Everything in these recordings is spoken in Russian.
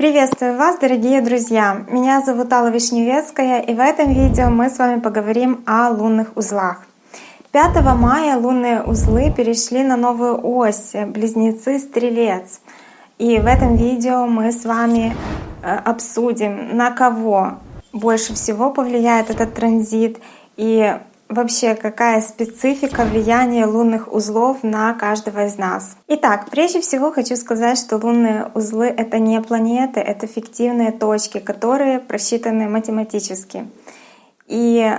Приветствую вас, дорогие друзья! Меня зовут Алла Вишневецкая, и в этом видео мы с вами поговорим о лунных узлах. 5 мая лунные узлы перешли на новую ось — Близнецы-Стрелец. И в этом видео мы с вами э, обсудим, на кого больше всего повлияет этот транзит и вообще какая специфика влияния лунных узлов на каждого из нас. Итак, прежде всего хочу сказать, что лунные узлы — это не планеты, это фиктивные точки, которые просчитаны математически. И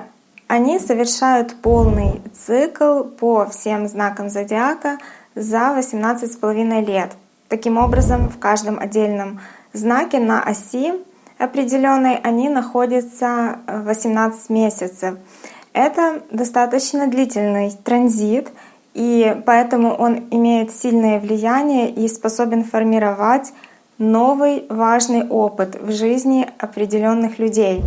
они совершают полный цикл по всем знакам зодиака за 18,5 лет. Таким образом, в каждом отдельном знаке на оси определенной они находятся 18 месяцев. Это достаточно длительный транзит, и поэтому он имеет сильное влияние и способен формировать новый важный опыт в жизни определенных людей.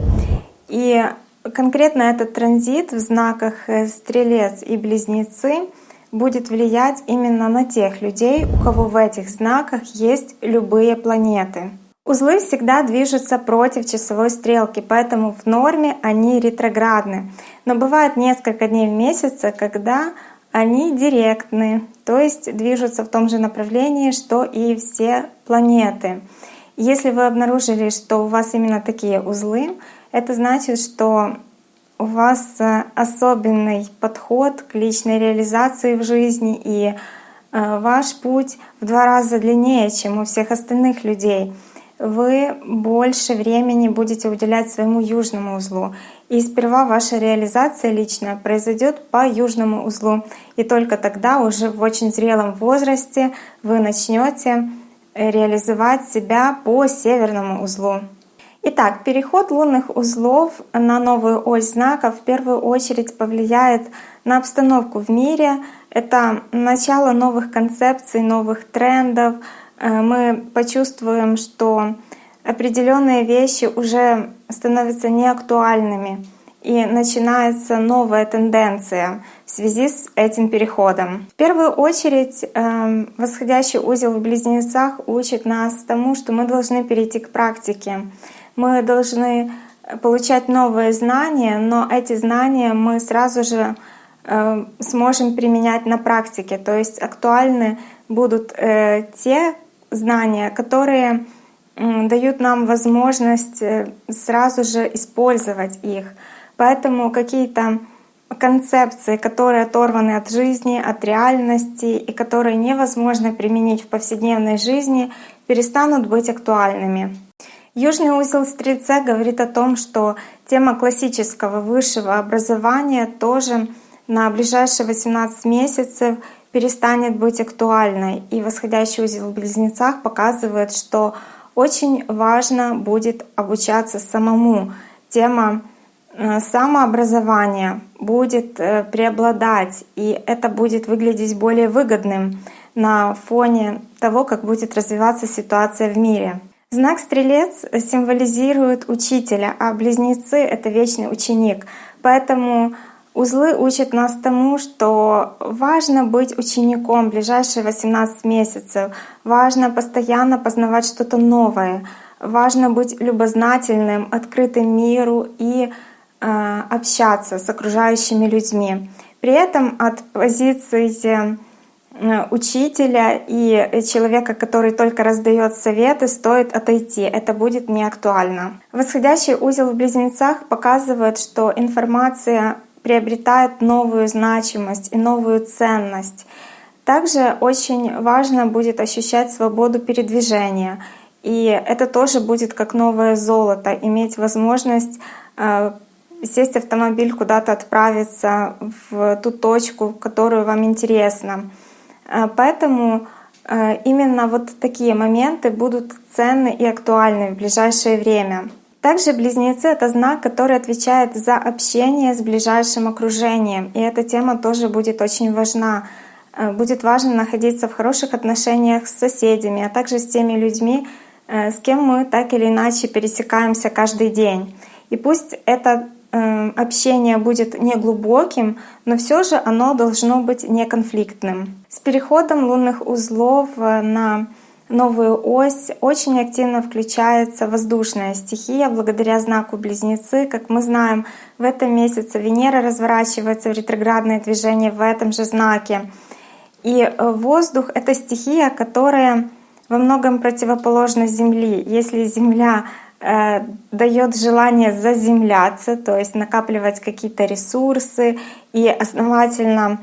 И конкретно этот транзит в знаках э, Стрелец и Близнецы будет влиять именно на тех людей, у кого в этих знаках есть любые планеты. Узлы всегда движутся против часовой стрелки, поэтому в норме они ретроградны. Но бывает несколько дней в месяц, когда они директны, то есть движутся в том же направлении, что и все планеты. Если вы обнаружили, что у вас именно такие узлы, это значит, что у вас особенный подход к личной реализации в жизни, и э, ваш путь в два раза длиннее, чем у всех остальных людей вы больше времени будете уделять своему южному узлу. И сперва ваша реализация личная произойдет по южному узлу. И только тогда, уже в очень зрелом возрасте, вы начнете реализовать себя по северному узлу. Итак, переход лунных узлов на новую ось знаков в первую очередь повлияет на обстановку в мире. Это начало новых концепций, новых трендов, мы почувствуем, что определенные вещи уже становятся неактуальными, и начинается новая тенденция в связи с этим переходом. В первую очередь эм, восходящий узел в близнецах учит нас тому, что мы должны перейти к практике. Мы должны получать новые знания, но эти знания мы сразу же э, сможем применять на практике. То есть актуальны будут э, те знания, которые дают нам возможность э, сразу же использовать их. Поэтому какие-то концепции, которые оторваны от жизни, от реальности и которые невозможно применить в повседневной жизни, перестанут быть актуальными. Южный узел Стрельца говорит о том, что тема классического высшего образования тоже на ближайшие 18 месяцев перестанет быть актуальной. И восходящий узел в близнецах показывает, что очень важно будет обучаться самому. Тема э, самообразования будет э, преобладать, и это будет выглядеть более выгодным на фоне того, как будет развиваться ситуация в мире. Знак Стрелец символизирует учителя, а близнецы — это вечный ученик. Поэтому Узлы учат нас тому, что важно быть учеником ближайшие 18 месяцев, важно постоянно познавать что-то новое, важно быть любознательным, открытым миру и э, общаться с окружающими людьми. При этом от позиции э, учителя и человека, который только раздает советы, стоит отойти. Это будет не актуально. Восходящий узел в близнецах показывает, что информация приобретает новую значимость и новую ценность. Также очень важно будет ощущать свободу передвижения. И это тоже будет как новое золото, иметь возможность э, сесть в автомобиль, куда-то отправиться в ту точку, которую вам интересно. Э, поэтому э, именно вот такие моменты будут ценны и актуальны в ближайшее время. Также близнецы — это знак, который отвечает за общение с ближайшим окружением. И эта тема тоже будет очень важна. Э, будет важно находиться в хороших отношениях с соседями, а также с теми людьми, э, с кем мы так или иначе пересекаемся каждый день. И пусть это э, общение будет не глубоким, но все же оно должно быть неконфликтным. С переходом лунных узлов на новую ось очень активно включается воздушная стихия благодаря знаку Близнецы. Как мы знаем, в этом месяце Венера разворачивается в ретроградное движение в этом же знаке. И э, воздух — это стихия, которая во многом противоположна Земли. Если Земля э, дает желание заземляться, то есть накапливать какие-то ресурсы и основательно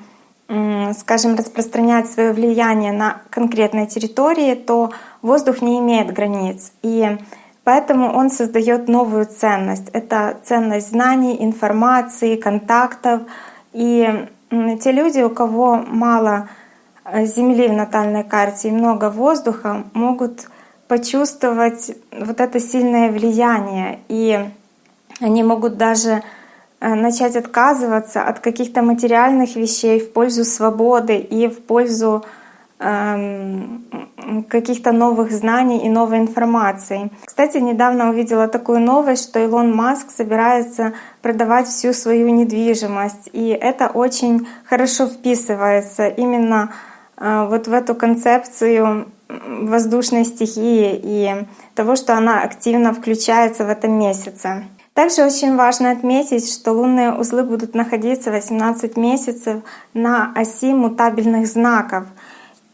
скажем, распространять свое влияние на конкретной территории, то воздух не имеет границ. И поэтому он создает новую ценность. Это ценность знаний, информации, контактов. И те люди, у кого мало э, Земли в натальной карте и много воздуха, могут почувствовать вот это сильное влияние. И они могут даже начать отказываться от каких-то материальных вещей в пользу свободы и в пользу эм, каких-то новых знаний и новой информации. Кстати, недавно увидела такую новость, что Илон Маск собирается продавать всю свою недвижимость, и это очень хорошо вписывается именно э, вот в эту концепцию воздушной стихии и того, что она активно включается в этом месяце. Также очень важно отметить, что лунные узлы будут находиться 18 месяцев на оси мутабельных знаков.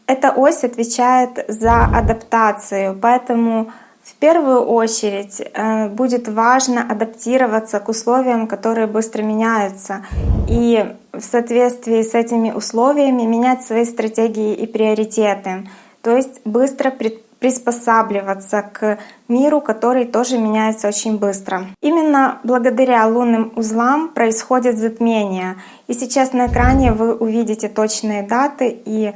Эта ось отвечает за адаптацию, поэтому в первую очередь э, будет важно адаптироваться к условиям, которые быстро меняются, и в соответствии с этими условиями менять свои стратегии и приоритеты, то есть быстро предпринимать приспосабливаться к миру, который тоже меняется очень быстро. Именно благодаря лунным узлам происходит затмение. И сейчас на экране вы увидите точные даты и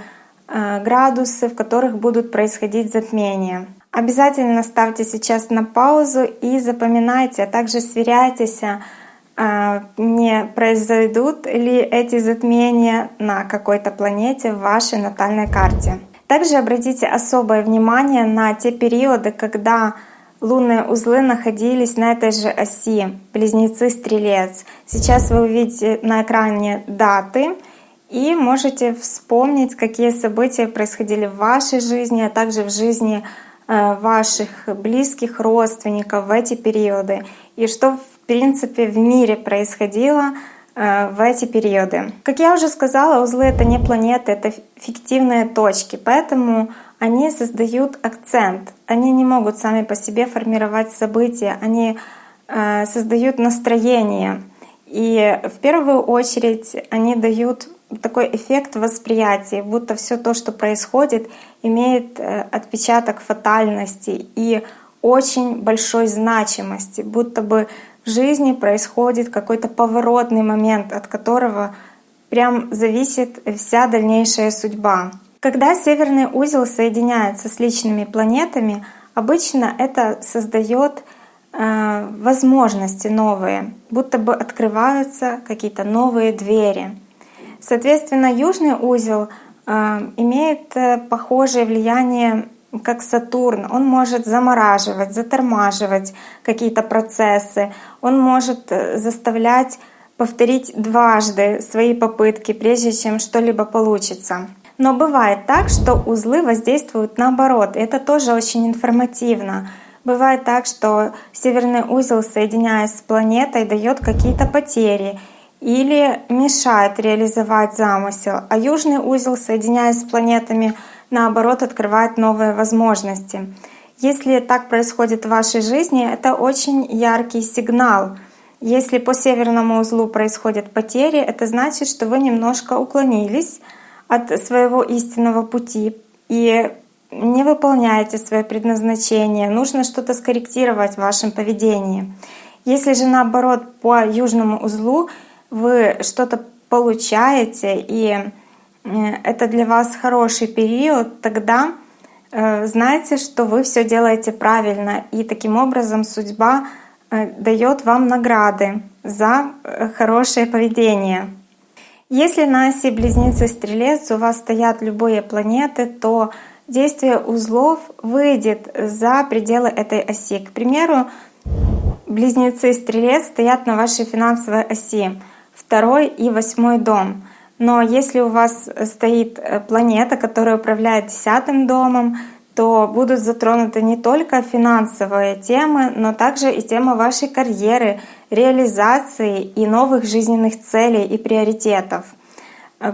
э, градусы, в которых будут происходить затмения. Обязательно ставьте сейчас на паузу и запоминайте, а также сверяйтесь, э, не произойдут ли эти затмения на какой-то планете в вашей натальной карте. Также обратите особое внимание на те периоды, когда лунные узлы находились на этой же оси, близнецы-стрелец. Сейчас вы увидите на экране даты и можете вспомнить, какие события происходили в вашей жизни, а также в жизни э, ваших близких родственников в эти периоды, и что в принципе в мире происходило в эти периоды. Как я уже сказала, узлы — это не планеты, это фиктивные точки, поэтому они создают акцент. Они не могут сами по себе формировать события, они э, создают настроение. И в первую очередь они дают такой эффект восприятия, будто все то, что происходит, имеет э, отпечаток фатальности и очень большой значимости, будто бы жизни происходит какой-то поворотный момент, от которого прям зависит вся дальнейшая судьба. Когда северный узел соединяется с личными планетами, обычно это создает э, возможности новые, будто бы открываются какие-то новые двери. Соответственно, южный узел э, имеет э, похожее влияние как Сатурн, он может замораживать, затормаживать какие-то процессы, он может э, заставлять повторить дважды свои попытки, прежде чем что-либо получится. Но бывает так, что узлы воздействуют наоборот. Это тоже очень информативно. Бывает так, что северный узел, соединяясь с планетой, дает какие-то потери или мешает реализовать замысел, а южный узел, соединяясь с планетами, наоборот, открывает новые возможности. Если так происходит в вашей жизни, это очень яркий сигнал. Если по северному узлу происходят потери, это значит, что вы немножко уклонились от своего истинного пути и не выполняете свое предназначение. Нужно что-то скорректировать в вашем поведении. Если же наоборот по южному узлу вы что-то получаете и это для вас хороший период, тогда э, знайте, что вы все делаете правильно, и таким образом судьба э, дает вам награды за хорошее поведение. Если на оси Близнецы Стрелец у вас стоят любые планеты, то действие узлов выйдет за пределы этой оси. К примеру, Близнецы Стрелец стоят на вашей финансовой оси, второй и восьмой дом — но если у вас стоит э, планета, которая управляет десятым домом, то будут затронуты не только финансовые темы, но также и тема вашей карьеры, реализации и новых жизненных целей и приоритетов.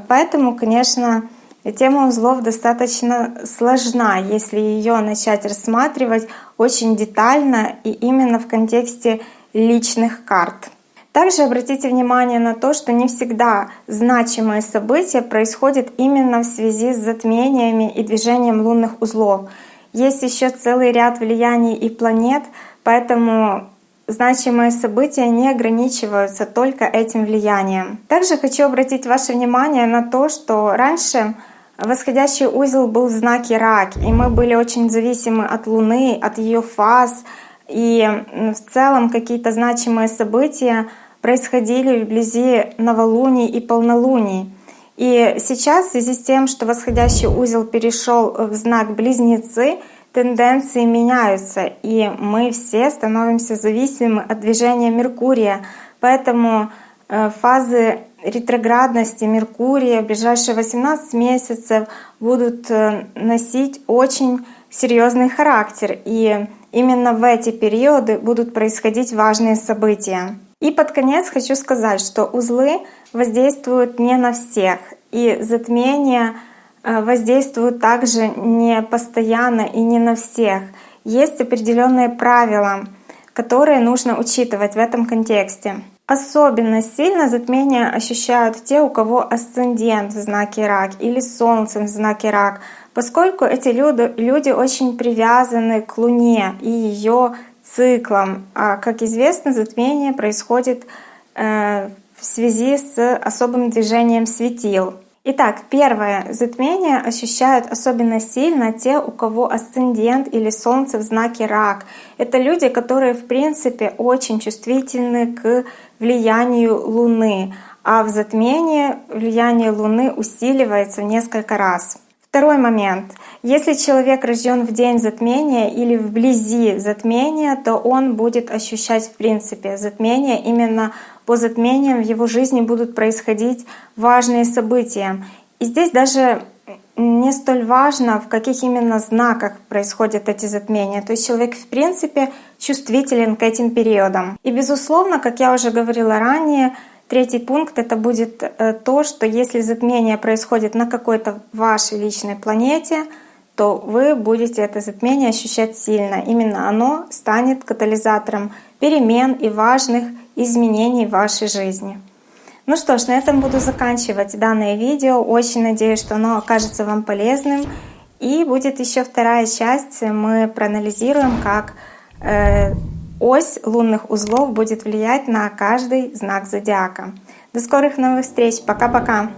Поэтому, конечно, тема узлов достаточно сложна, если ее начать рассматривать очень детально и именно в контексте личных карт. Также обратите внимание на то, что не всегда значимые события происходят именно в связи с затмениями и движением лунных узлов. Есть еще целый ряд влияний и планет, поэтому значимые события не ограничиваются только этим влиянием. Также хочу обратить ваше внимание на то, что раньше восходящий узел был в знаке Рак, и мы были очень зависимы от Луны, от ее фаз, и в целом какие-то значимые события происходили вблизи новолуний и полнолуний. И сейчас в связи с тем, что восходящий узел перешел в знак Близнецы, тенденции меняются, и мы все становимся зависимы от движения Меркурия. Поэтому э, фазы ретроградности Меркурия в ближайшие 18 месяцев будут э, носить очень серьезный характер. И именно в эти периоды будут происходить важные события. И под конец хочу сказать, что узлы воздействуют не на всех, и затмения э, воздействуют также не постоянно и не на всех. Есть определенные правила, которые нужно учитывать в этом контексте. Особенно сильно затмения ощущают те, у кого асцендент в знаке рак или солнце в знаке рак, поскольку эти люди, люди очень привязаны к Луне и ее циклом. А как известно, затмение происходит э, в связи с особым движением светил. Итак, первое. Затмение ощущают особенно сильно те, у кого асцендент или солнце в знаке рак. Это люди, которые в принципе очень чувствительны к влиянию Луны, а в затмении влияние Луны усиливается в несколько раз. Второй момент. Если человек рожден в день затмения или вблизи затмения, то он будет ощущать в принципе затмение. Именно по затмениям в его жизни будут происходить важные события. И здесь даже не столь важно, в каких именно знаках происходят эти затмения. То есть человек в принципе чувствителен к этим периодам. И безусловно, как я уже говорила ранее, Третий пункт — это будет э, то, что если затмение происходит на какой-то вашей личной планете, то вы будете это затмение ощущать сильно. Именно оно станет катализатором перемен и важных изменений в вашей жизни. Ну что ж, на этом буду заканчивать данное видео. Очень надеюсь, что оно окажется вам полезным. И будет еще вторая часть. Мы проанализируем, как э, Ось лунных узлов будет влиять на каждый знак зодиака. До скорых новых встреч. Пока-пока.